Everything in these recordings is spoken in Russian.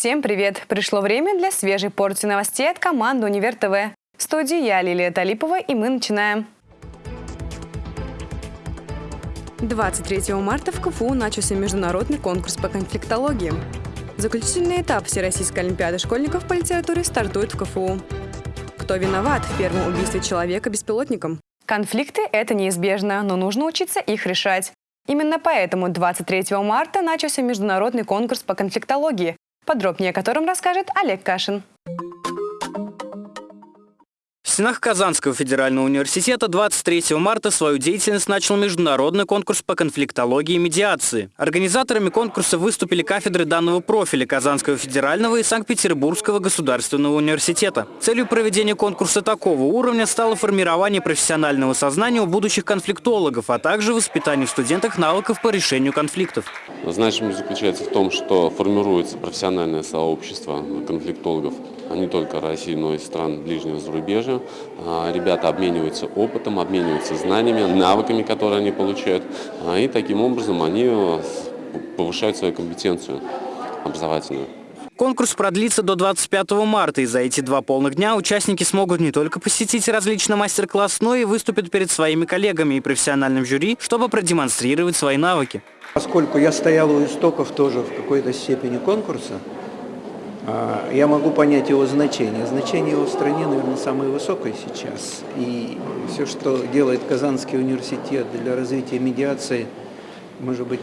Всем привет! Пришло время для свежей порции новостей от команды «Универ ТВ». В студии я, Лилия Талипова, и мы начинаем. 23 марта в КФУ начался международный конкурс по конфликтологии. Заключительный этап Всероссийской Олимпиады школьников по литературе стартует в КФУ. Кто виноват в первом убийстве человека беспилотником? Конфликты – это неизбежно, но нужно учиться их решать. Именно поэтому 23 марта начался международный конкурс по конфликтологии, подробнее о котором расскажет Олег Кашин. В стенах Казанского федерального университета 23 марта свою деятельность начал международный конкурс по конфликтологии и медиации. Организаторами конкурса выступили кафедры данного профиля Казанского федерального и Санкт-Петербургского государственного университета. Целью проведения конкурса такого уровня стало формирование профессионального сознания у будущих конфликтологов, а также воспитание в студентах навыков по решению конфликтов. Значимость заключается в том, что формируется профессиональное сообщество конфликтологов не только России, но и стран ближнего зарубежья. А, ребята обмениваются опытом, обмениваются знаниями, навыками, которые они получают. А, и таким образом они э, повышают свою компетенцию образовательную. Конкурс продлится до 25 марта, и за эти два полных дня участники смогут не только посетить различный мастер-класс, но и выступить перед своими коллегами и профессиональным жюри, чтобы продемонстрировать свои навыки. Поскольку я стоял у истоков тоже в какой-то степени конкурса, я могу понять его значение. Значение его в стране, наверное, самое высокое сейчас. И все, что делает Казанский университет для развития медиации, может быть,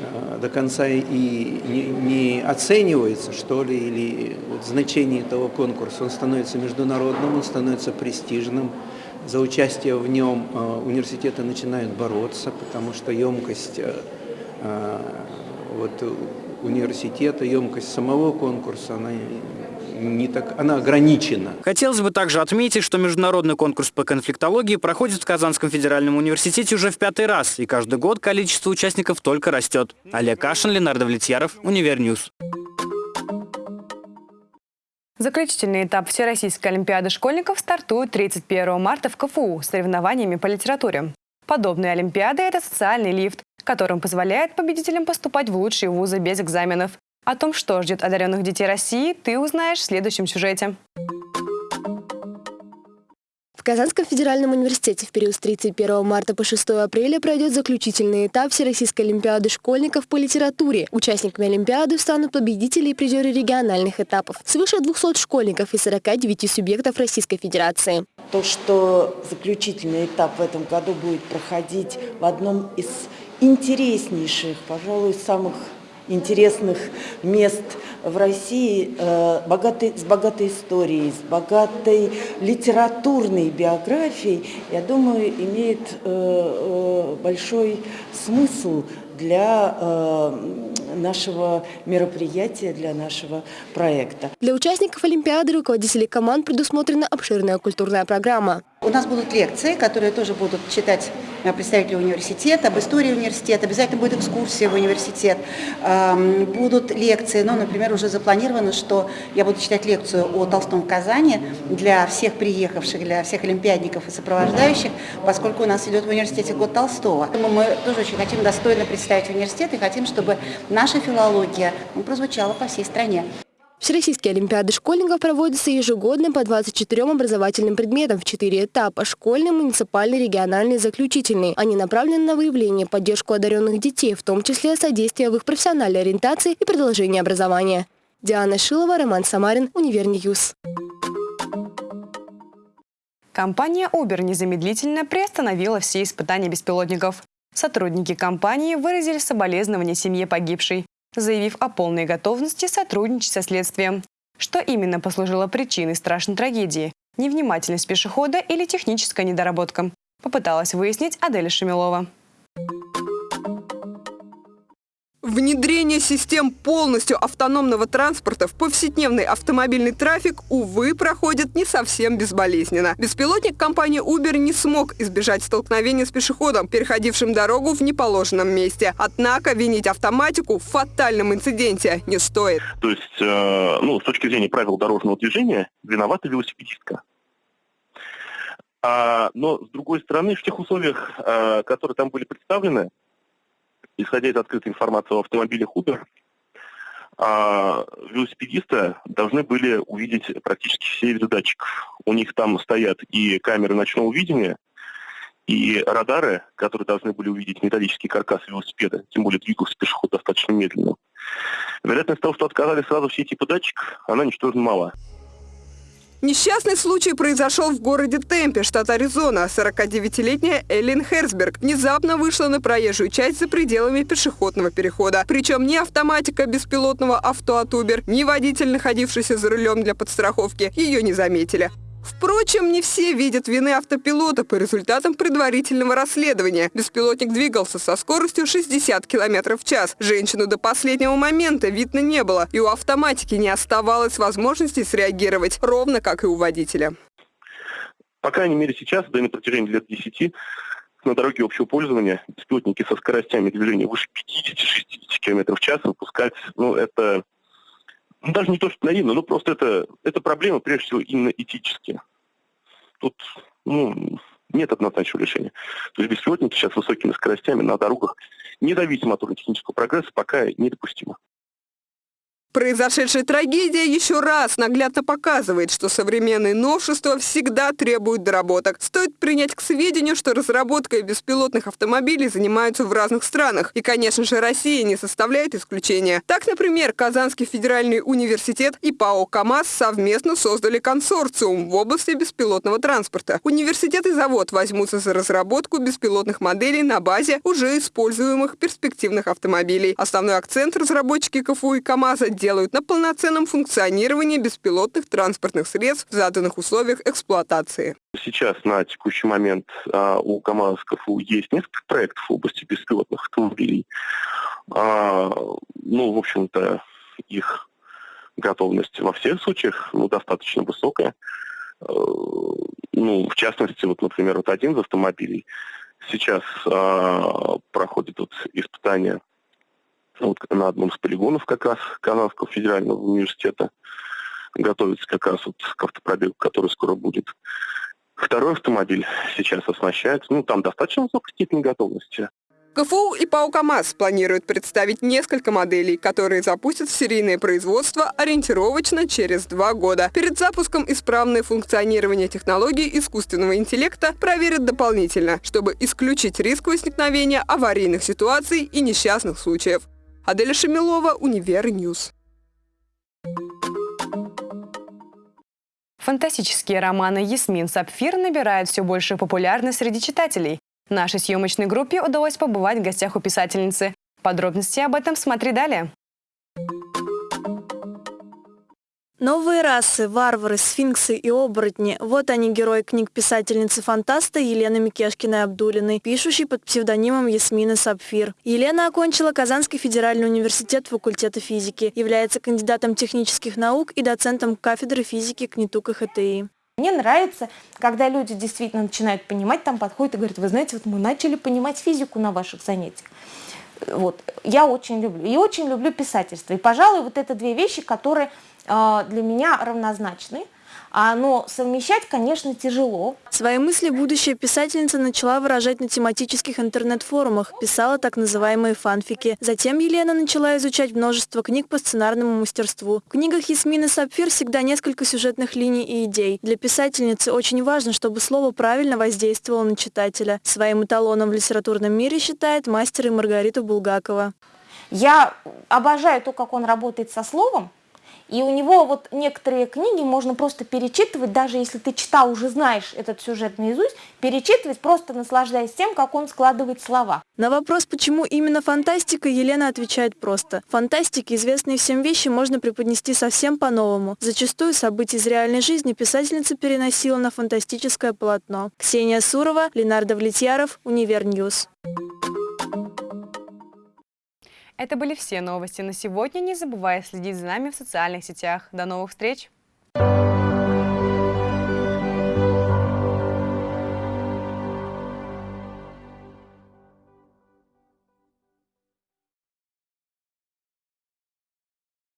а, до конца и не, не оценивается, что ли, или вот значение этого конкурса. Он становится международным, он становится престижным. За участие в нем а, университеты начинают бороться, потому что емкость вот, университета, емкость самого конкурса, она не так, она ограничена. Хотелось бы также отметить, что международный конкурс по конфликтологии проходит в Казанском федеральном университете уже в пятый раз, и каждый год количество участников только растет. Олег Кашин, Ленардо Влетьяров, Univer News. Заключительный этап Всероссийской Олимпиады школьников стартует 31 марта в КФУ с соревнованиями по литературе. Подобные Олимпиады – это социальный лифт, которым позволяет победителям поступать в лучшие вузы без экзаменов. О том, что ждет одаренных детей России, ты узнаешь в следующем сюжете. В Казанском федеральном университете в период с 31 марта по 6 апреля пройдет заключительный этап Всероссийской олимпиады школьников по литературе. Участниками олимпиады станут победители и призеры региональных этапов. Свыше 200 школьников и 49 субъектов Российской Федерации. То, что заключительный этап в этом году будет проходить в одном из интереснейших, пожалуй, самых интересных мест в России, э, богатой, с богатой историей, с богатой литературной биографией, я думаю, имеет э, э, большой смысл для нашего мероприятия, для нашего проекта. Для участников Олимпиады руководителей команд предусмотрена обширная культурная программа. У нас будут лекции, которые тоже будут читать представители университета, об истории университета, обязательно будет экскурсия в университет, будут лекции, ну, например, уже запланировано, что я буду читать лекцию о Толстом в Казани для всех приехавших, для всех олимпиадников и сопровождающих, поскольку у нас идет в университете год Толстого. Мы тоже очень хотим достойно представить университет и хотим, чтобы наша филология ну, прозвучала по всей стране. Всероссийские олимпиады школьников проводятся ежегодно по 24 образовательным предметам в 4 этапа – школьный, муниципальный, региональный, заключительный. Они направлены на выявление, поддержку одаренных детей, в том числе содействие в их профессиональной ориентации и продолжение образования. Диана Шилова, Роман Самарин, Univer News. Компания Uber незамедлительно приостановила все испытания беспилотников. Сотрудники компании выразили соболезнования семье погибшей заявив о полной готовности сотрудничать со следствием. Что именно послужило причиной страшной трагедии? Невнимательность пешехода или техническая недоработка? Попыталась выяснить Аделя Шамилова. Внедрение систем полностью автономного транспорта в повседневный автомобильный трафик, увы, проходит не совсем безболезненно. Беспилотник компании Uber не смог избежать столкновения с пешеходом, переходившим дорогу в неположенном месте. Однако винить автоматику в фатальном инциденте не стоит. То есть, э, ну, с точки зрения правил дорожного движения, виновата велосипедистка. А, но, с другой стороны, в тех условиях, э, которые там были представлены, исходя из открытой информации о автомобиле Uber, а велосипедисты должны были увидеть практически все виды датчиков. У них там стоят и камеры ночного видения, и радары, которые должны были увидеть металлический каркас велосипеда, тем более двигался пешеход достаточно медленно. Вероятность того, что отказали сразу все типы датчиков, она ничтожно мала. Несчастный случай произошел в городе Темпе, штат Аризона. 49-летняя Эллен Херсберг внезапно вышла на проезжую часть за пределами пешеходного перехода. Причем ни автоматика беспилотного авто от Uber, ни водитель, находившийся за рулем для подстраховки, ее не заметили. Впрочем, не все видят вины автопилота по результатам предварительного расследования. Беспилотник двигался со скоростью 60 км в час. Женщину до последнего момента видно не было, и у автоматики не оставалось возможности среагировать, ровно как и у водителя. По крайней мере сейчас, да и на протяжении лет 10, на дороге общего пользования беспилотники со скоростями движения выше 50-60 км в час выпускать, ну, это ну, даже не то, что наивно, но просто это, это проблема, прежде всего, именно этические. Тут ну, нет однозначного решения. То есть беспилотники сейчас высокими скоростями на дорогах, независимо от технического прогресса, пока недопустимо. Произошедшая трагедия еще раз наглядно показывает, что современные новшества всегда требуют доработок. Стоит принять к сведению, что разработкой беспилотных автомобилей занимаются в разных странах. И, конечно же, Россия не составляет исключения. Так, например, Казанский федеральный университет и ПАО «КамАЗ» совместно создали консорциум в области беспилотного транспорта. Университет и завод возьмутся за разработку беспилотных моделей на базе уже используемых перспективных автомобилей. Основной акцент разработчики КФУ и КамАЗа делают на полноценном функционировании беспилотных транспортных средств в заданных условиях эксплуатации. Сейчас на текущий момент а, у КАМАЗ КФУ есть несколько проектов в области беспилотных автомобилей. А, ну, в общем-то, их готовность во всех случаях ну, достаточно высокая. А, ну, в частности, вот, например, вот один из автомобилей сейчас проходит вот испытание вот на одном из полигонов как раз Казанского федерального университета готовится как раз вот к автопробегу, который скоро будет. Второй автомобиль сейчас оснащается, ну, там достаточно высокой степени готовности. КФУ и ПАО КамАЗ планируют представить несколько моделей, которые запустят в серийное производство ориентировочно через два года. Перед запуском исправное функционирование технологий искусственного интеллекта проверят дополнительно, чтобы исключить риск возникновения аварийных ситуаций и несчастных случаев. Аделя Шамилова, Univer News. Фантастические романы «Ясмин Сапфир» набирают все большую популярность среди читателей. Нашей съемочной группе удалось побывать в гостях у писательницы. Подробности об этом смотри далее. Новые расы, варвары, сфинксы и оборотни – вот они, герои книг писательницы-фантаста Елены Микешкиной-Абдулиной, пишущей под псевдонимом Ясмина Сапфир. Елена окончила Казанский федеральный университет факультета физики, является кандидатом технических наук и доцентом кафедры физики КНИТУК ХТИ. Мне нравится, когда люди действительно начинают понимать, там подходят и говорят, вы знаете, вот мы начали понимать физику на ваших занятиях. Вот. Я очень люблю. И очень люблю писательство. И, пожалуй, вот это две вещи, которые а, для меня равнозначны. А, но совмещать, конечно, тяжело. Свои мысли будущая писательница начала выражать на тематических интернет-форумах, писала так называемые фанфики. Затем Елена начала изучать множество книг по сценарному мастерству. В книгах Ясмины Сапфир всегда несколько сюжетных линий и идей. Для писательницы очень важно, чтобы слово правильно воздействовало на читателя. Своим эталоном в литературном мире считает мастер и Маргариту Булгакова. Я обожаю то, как он работает со словом, и у него вот некоторые книги можно просто перечитывать, даже если ты читал, уже знаешь этот сюжет наизусть, перечитывать, просто наслаждаясь тем, как он складывает слова. На вопрос, почему именно фантастика, Елена отвечает просто. Фантастике известные всем вещи можно преподнести совсем по-новому. Зачастую события из реальной жизни писательница переносила на фантастическое полотно. Ксения Сурова, Ленар Давлетьяров, Univer News. Это были все новости на сегодня. Не забывай следить за нами в социальных сетях. До новых встреч!